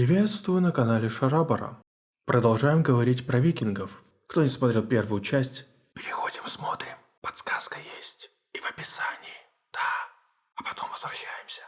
Приветствую на канале Шарабара. Продолжаем говорить про викингов. Кто не смотрел первую часть, переходим смотрим. Подсказка есть. И в описании. Да. А потом возвращаемся.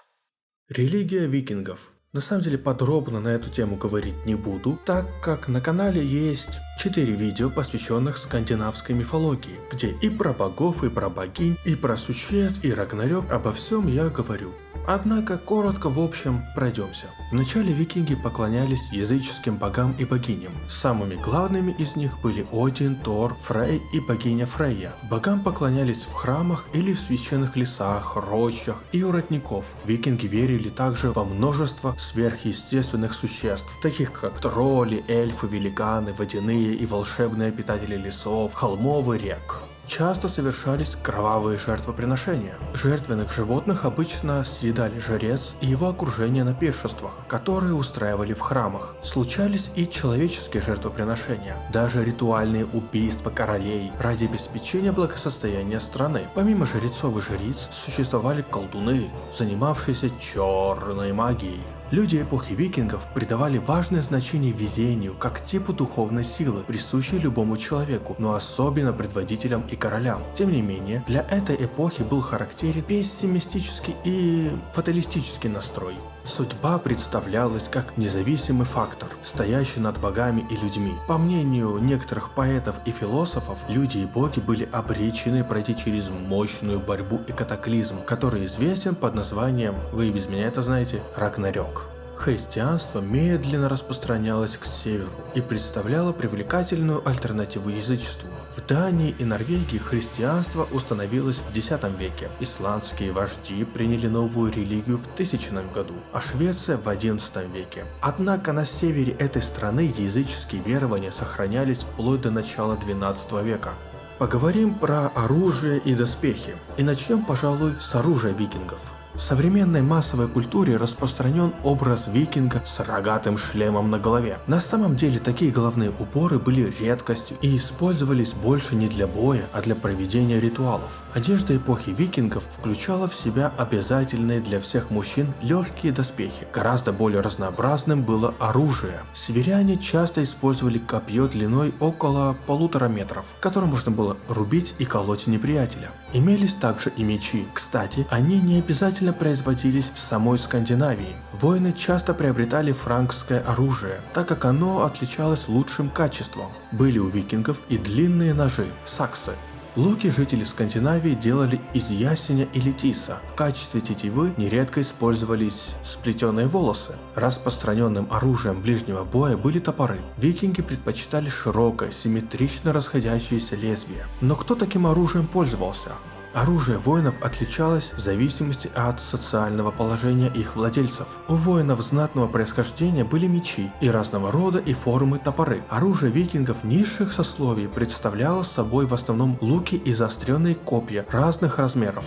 Религия викингов. На самом деле подробно на эту тему говорить не буду, так как на канале есть 4 видео, посвященных скандинавской мифологии, где и про богов, и про богинь, и про существ, и Рагнарёк, обо всем я говорю. Однако, коротко в общем, пройдемся. Вначале викинги поклонялись языческим богам и богиням. Самыми главными из них были Один, Тор, Фрей и богиня Фрейя. Богам поклонялись в храмах или в священных лесах, рощах и у родников. Викинги верили также во множество сверхъестественных существ, таких как тролли, эльфы, великаны, водяные и волшебные обитатели лесов, холмов и рек часто совершались кровавые жертвоприношения. Жертвенных животных обычно съедали жрец и его окружение на пиршествах, которые устраивали в храмах. Случались и человеческие жертвоприношения, даже ритуальные убийства королей ради обеспечения благосостояния страны. Помимо жрецов и жриц, существовали колдуны, занимавшиеся черной магией. Люди эпохи викингов придавали важное значение везению как типу духовной силы, присущей любому человеку, но особенно предводителям и королям. Тем не менее, для этой эпохи был характерен пессимистический и фаталистический настрой. Судьба представлялась как независимый фактор, стоящий над богами и людьми. По мнению некоторых поэтов и философов, люди и боги были обречены пройти через мощную борьбу и катаклизм, который известен под названием, вы и без меня это знаете, Рагнарёк. Христианство медленно распространялось к северу и представляло привлекательную альтернативу язычеству. В Дании и Норвегии христианство установилось в X веке, исландские вожди приняли новую религию в 1000 году, а Швеция в XI веке. Однако на севере этой страны языческие верования сохранялись вплоть до начала XII века. Поговорим про оружие и доспехи. И начнем, пожалуй, с оружия викингов. В современной массовой культуре распространен образ викинга с рогатым шлемом на голове. На самом деле такие головные уборы были редкостью и использовались больше не для боя, а для проведения ритуалов. Одежда эпохи викингов включала в себя обязательные для всех мужчин легкие доспехи. Гораздо более разнообразным было оружие. Северяне часто использовали копье длиной около полутора метров, которым можно было рубить и колоть неприятеля. Имелись также и мечи. Кстати, они не обязательно обязательно производились в самой Скандинавии. Воины часто приобретали франкское оружие, так как оно отличалось лучшим качеством. Были у викингов и длинные ножи – саксы. Луки жители Скандинавии делали из ясеня или тиса. В качестве тетивы нередко использовались сплетенные волосы. Распространенным оружием ближнего боя были топоры. Викинги предпочитали широкое, симметрично расходящееся лезвие. Но кто таким оружием пользовался? Оружие воинов отличалось в зависимости от социального положения их владельцев. У воинов знатного происхождения были мечи и разного рода и формы топоры. Оружие викингов низших сословий представляло собой в основном луки и заостренные копья разных размеров.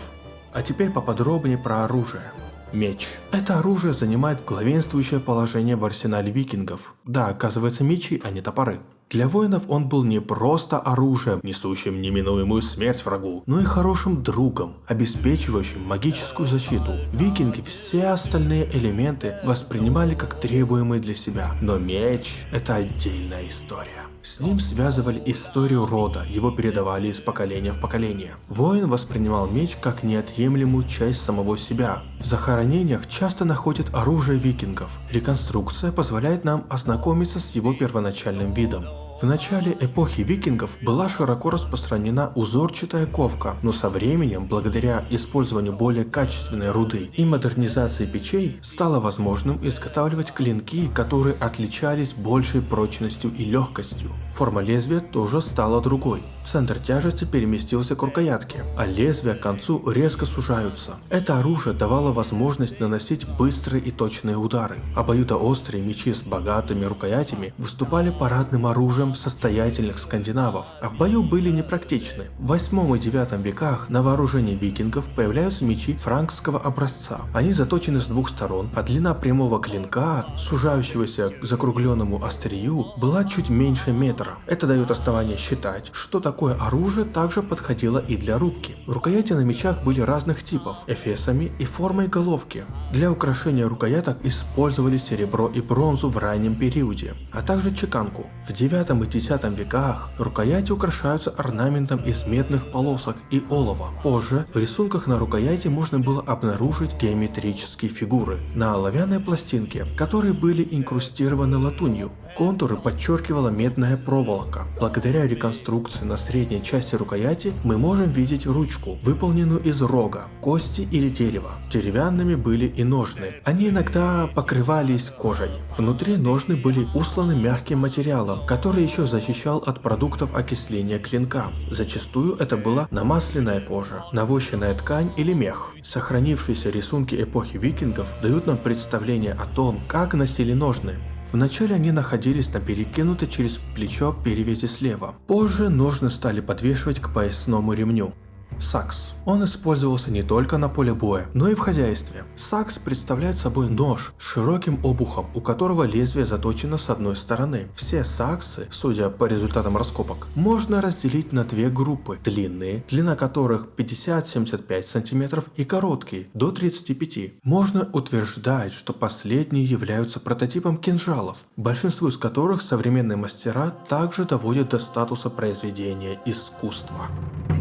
А теперь поподробнее про оружие. Меч. Это оружие занимает главенствующее положение в арсенале викингов. Да, оказывается мечи, а не топоры. Для воинов он был не просто оружием, несущим неминуемую смерть врагу, но и хорошим другом, обеспечивающим магическую защиту. Викинги все остальные элементы воспринимали как требуемые для себя, но меч – это отдельная история. С ним связывали историю рода, его передавали из поколения в поколение. Воин воспринимал меч как неотъемлемую часть самого себя. В захоронениях часто находят оружие викингов. Реконструкция позволяет нам ознакомиться с его первоначальным видом. В начале эпохи викингов была широко распространена узорчатая ковка, но со временем, благодаря использованию более качественной руды и модернизации печей, стало возможным изготавливать клинки, которые отличались большей прочностью и легкостью. Форма лезвия тоже стала другой. Центр тяжести переместился к рукоятке, а лезвия к концу резко сужаются. Это оружие давало возможность наносить быстрые и точные удары. Обоюдоострые мечи с богатыми рукоятями выступали парадным оружием состоятельных скандинавов, а в бою были непрактичны. В 8 и 9 веках на вооружении викингов появляются мечи франкского образца. Они заточены с двух сторон, а длина прямого клинка, сужающегося к закругленному острию, была чуть меньше метра. Это дает основание считать, что такое такое оружие также подходило и для рубки. Рукояти на мечах были разных типов, эфесами и формой головки. Для украшения рукояток использовали серебро и бронзу в раннем периоде, а также чеканку. В 9 и 10 веках рукояти украшаются орнаментом из медных полосок и олова. Позже в рисунках на рукояти можно было обнаружить геометрические фигуры на оловянной пластинке, которые были инкрустированы латунью. Контуры подчеркивала медная проволока. Благодаря реконструкции на средней части рукояти мы можем видеть ручку, выполненную из рога, кости или дерева. Деревянными были и ножны. Они иногда покрывались кожей. Внутри ножны были усланы мягким материалом, который еще защищал от продуктов окисления клинка. Зачастую это была намасленная кожа, навощенная ткань или мех. Сохранившиеся рисунки эпохи викингов дают нам представление о том, как носили ножны. Вначале они находились на перекинутой через плечо перевязи слева. Позже ножны стали подвешивать к поясному ремню. Сакс. Он использовался не только на поле боя, но и в хозяйстве. Сакс представляет собой нож с широким обухом, у которого лезвие заточено с одной стороны. Все саксы, судя по результатам раскопок, можно разделить на две группы. Длинные, длина которых 50-75 см и короткие, до 35 Можно утверждать, что последние являются прототипом кинжалов, большинство из которых современные мастера также доводят до статуса произведения искусства.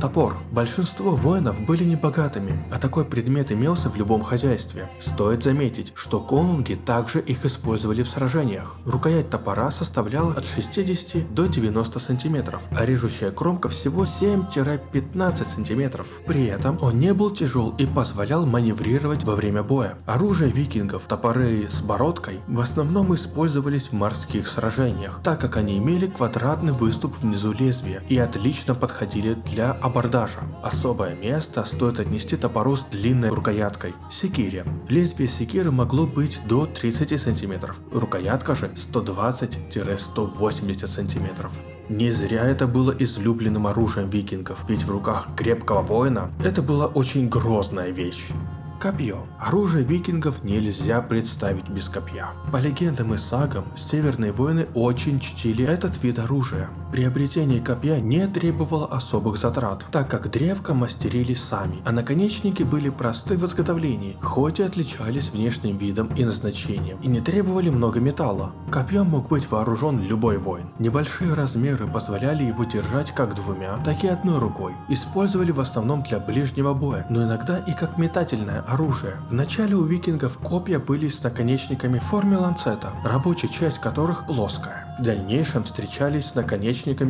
Топор. Большинство воинов были небогатыми, а такой предмет имелся в любом хозяйстве. Стоит заметить, что конунги также их использовали в сражениях. Рукоять топора составляла от 60 до 90 сантиметров, а режущая кромка всего 7-15 сантиметров. При этом он не был тяжел и позволял маневрировать во время боя. Оружие викингов, топоры с бородкой, в основном использовались в морских сражениях, так как они имели квадратный выступ внизу лезвия и отлично подходили для абордажа. Особое место стоит отнести топору с длинной рукояткой – секире. Лезвие секиры могло быть до 30 см, рукоятка же 120-180 см. Не зря это было излюбленным оружием викингов, ведь в руках крепкого воина это была очень грозная вещь. Копье. Оружие викингов нельзя представить без копья. По легендам и сагам, северные воины очень чтили этот вид оружия. Приобретение копья не требовало особых затрат, так как древко мастерили сами, а наконечники были просты в изготовлении, хоть и отличались внешним видом и назначением, и не требовали много металла. Копьем мог быть вооружен любой воин. Небольшие размеры позволяли его держать как двумя, так и одной рукой. Использовали в основном для ближнего боя, но иногда и как метательное оружие. В начале у викингов копья были с наконечниками в форме ланцета, рабочая часть которых плоская. В дальнейшем встречались с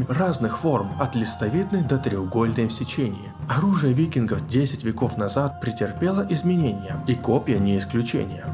разных форм, от листовидной до треугольной в сечении. Оружие викингов 10 веков назад претерпело изменения, и копья не исключение.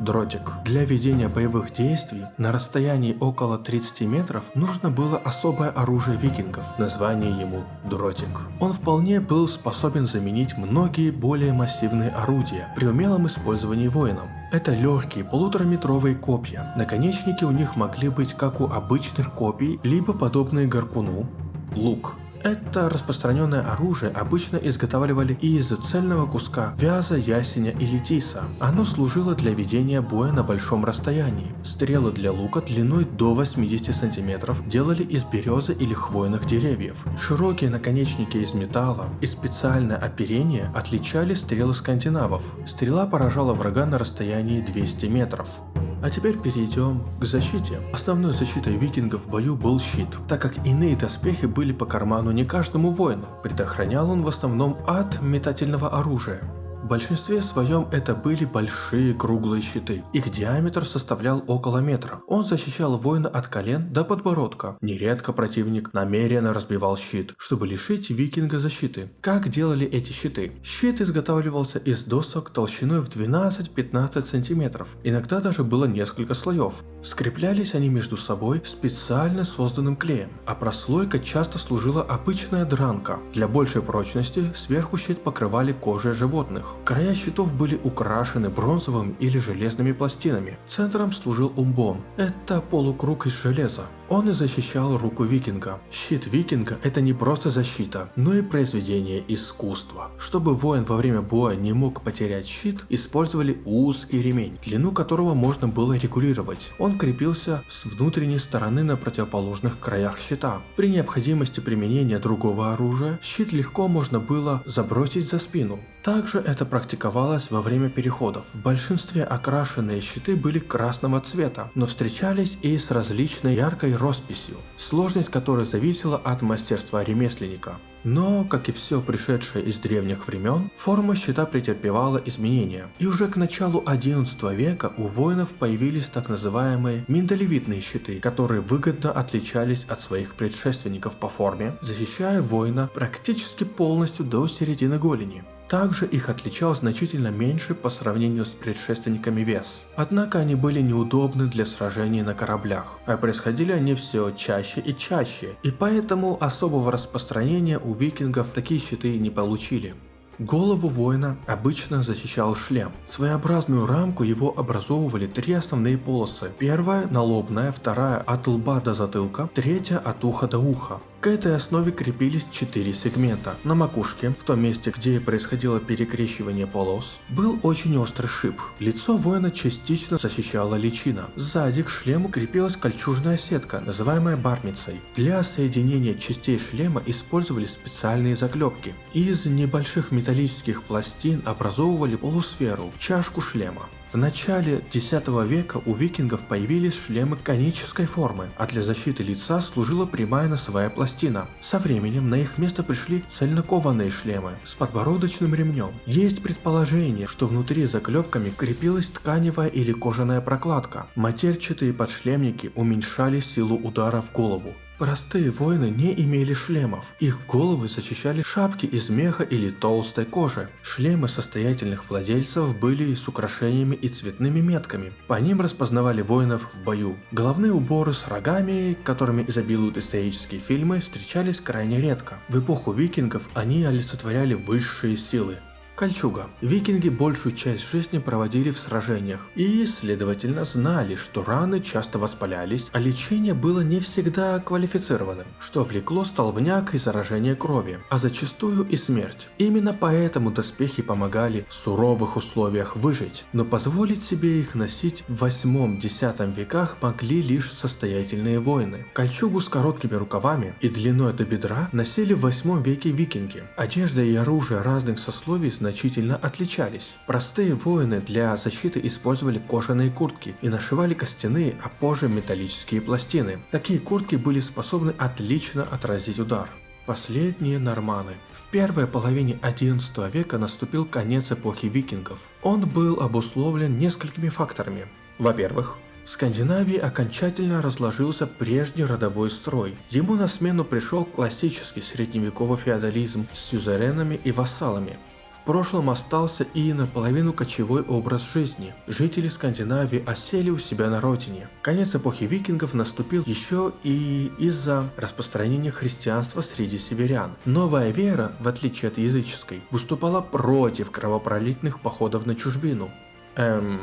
Дротик. Для ведения боевых действий на расстоянии около 30 метров нужно было особое оружие викингов, название ему дротик. Он вполне был способен заменить многие более массивные орудия при умелом использовании воином. Это легкие полутораметровые копья. Наконечники у них могли быть как у обычных копий, либо подобные гарпуну. Лук. Это распространенное оружие обычно изготавливали из цельного куска вяза, ясеня или тиса. Оно служило для ведения боя на большом расстоянии. Стрелы для лука длиной до 80 см делали из березы или хвойных деревьев. Широкие наконечники из металла и специальное оперение отличали стрелы скандинавов. Стрела поражала врага на расстоянии 200 метров. А теперь перейдем к защите. Основной защитой викингов в бою был щит, так как иные доспехи были по карману не каждому воину. Предохранял он в основном от метательного оружия большинстве своем это были большие круглые щиты. Их диаметр составлял около метра. Он защищал воина от колен до подбородка. Нередко противник намеренно разбивал щит, чтобы лишить викинга защиты. Как делали эти щиты? Щит изготавливался из досок толщиной в 12-15 сантиметров. Иногда даже было несколько слоев. Скреплялись они между собой специально созданным клеем, а прослойка часто служила обычная дранка. Для большей прочности сверху щит покрывали кожей животных. Края щитов были украшены бронзовыми или железными пластинами. Центром служил умбон. Это полукруг из железа. Он и защищал руку викинга. Щит викинга это не просто защита, но и произведение искусства. Чтобы воин во время боя не мог потерять щит, использовали узкий ремень, длину которого можно было регулировать. Он крепился с внутренней стороны на противоположных краях щита. При необходимости применения другого оружия, щит легко можно было забросить за спину. Также это практиковалось во время переходов. В большинстве окрашенные щиты были красного цвета, но встречались и с различной яркой росписью, сложность которой зависела от мастерства ремесленника. Но, как и все пришедшее из древних времен, форма щита претерпевала изменения, и уже к началу 11 века у воинов появились так называемые миндалевидные щиты, которые выгодно отличались от своих предшественников по форме, защищая воина практически полностью до середины голени. Также их отличал значительно меньше по сравнению с предшественниками вес. Однако они были неудобны для сражений на кораблях, а происходили они все чаще и чаще, и поэтому особого распространения у викингов такие щиты не получили. Голову воина обычно защищал шлем. Своеобразную рамку его образовывали три основные полосы. Первая – налобная, вторая – от лба до затылка, третья – от уха до уха. К этой основе крепились четыре сегмента. На макушке, в том месте, где происходило перекрещивание полос, был очень острый шип. Лицо воина частично защищала личина. Сзади к шлему крепилась кольчужная сетка, называемая бармицей. Для соединения частей шлема использовали специальные заклепки. Из небольших металлических пластин образовывали полусферу, чашку шлема. В начале X века у викингов появились шлемы конической формы, а для защиты лица служила прямая носовая пластина. Со временем на их место пришли цельнокованные шлемы с подбородочным ремнем. Есть предположение, что внутри заклепками крепилась тканевая или кожаная прокладка. Матерчатые подшлемники уменьшали силу удара в голову. Простые воины не имели шлемов. Их головы защищали шапки из меха или толстой кожи. Шлемы состоятельных владельцев были с украшениями и цветными метками. По ним распознавали воинов в бою. Головные уборы с рогами, которыми изобилуют исторические фильмы, встречались крайне редко. В эпоху викингов они олицетворяли высшие силы. Кольчуга. Викинги большую часть жизни проводили в сражениях и, следовательно, знали, что раны часто воспалялись, а лечение было не всегда квалифицированным, что влекло столбняк и заражение крови, а зачастую и смерть. Именно поэтому доспехи помогали в суровых условиях выжить, но позволить себе их носить в 8-10 веках могли лишь состоятельные воины. Кольчугу с короткими рукавами и длиной до бедра носили в 8 веке викинги. Одежда и оружие разных сословий значительно значительно отличались. Простые воины для защиты использовали кожаные куртки и нашивали костяные, а позже металлические пластины. Такие куртки были способны отлично отразить удар. Последние норманы. В первой половине 11 века наступил конец эпохи викингов. Он был обусловлен несколькими факторами. Во-первых, в Скандинавии окончательно разложился прежний родовой строй. Ему на смену пришел классический средневековый феодализм с сюзеренами и вассалами. В прошлом остался и наполовину кочевой образ жизни. Жители Скандинавии осели у себя на родине. Конец эпохи викингов наступил еще и из-за распространения христианства среди северян. Новая вера, в отличие от языческой, выступала против кровопролитных походов на чужбину. Эм...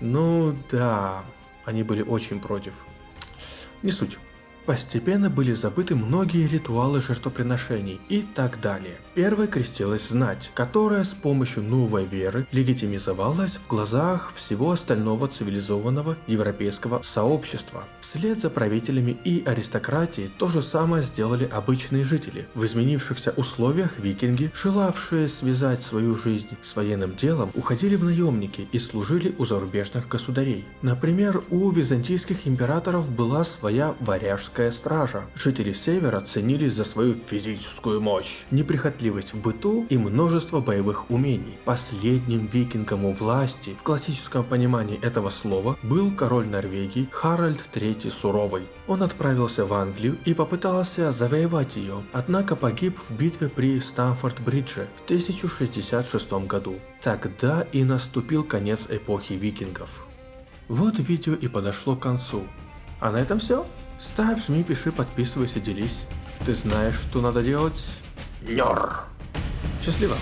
Ну да, они были очень против. Не суть. Постепенно были забыты многие ритуалы жертвоприношений и так далее. Первой крестилась знать, которая с помощью новой веры легитимизовалась в глазах всего остального цивилизованного европейского сообщества. Вслед за правителями и аристократией то же самое сделали обычные жители. В изменившихся условиях викинги, желавшие связать свою жизнь с военным делом, уходили в наемники и служили у зарубежных государей. Например, у византийских императоров была своя варяжская Королевская стража. Жители Севера ценились за свою физическую мощь, неприхотливость в быту и множество боевых умений. Последним викингом у власти, в классическом понимании этого слова, был король Норвегии Харальд III Суровый. Он отправился в Англию и попытался завоевать ее, однако погиб в битве при Стамфорд-Бридже в 1066 году. Тогда и наступил конец эпохи викингов. Вот видео и подошло к концу. А на этом все. Ставь, жми, пиши, подписывайся, делись. Ты знаешь, что надо делать? Нер! Счастливо!